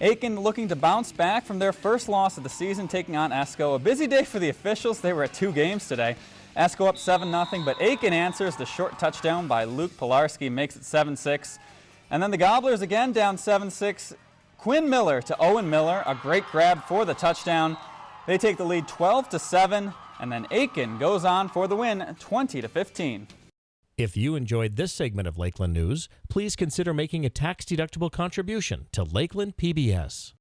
Aitkin looking to bounce back from their first loss of the season, taking on Esko. A busy day for the officials. They were at two games today. Esko up 7-0, but Aitkin answers the short touchdown by Luke Pilarski, makes it 7-6. And then the Gobblers again down 7-6. Quinn Miller to Owen Miller, a great grab for the touchdown. They take the lead 12 to 7, and then Aitkin goes on for the win 20 to 15. If you enjoyed this segment of Lakeland News, please consider making a tax-deductible contribution to Lakeland PBS.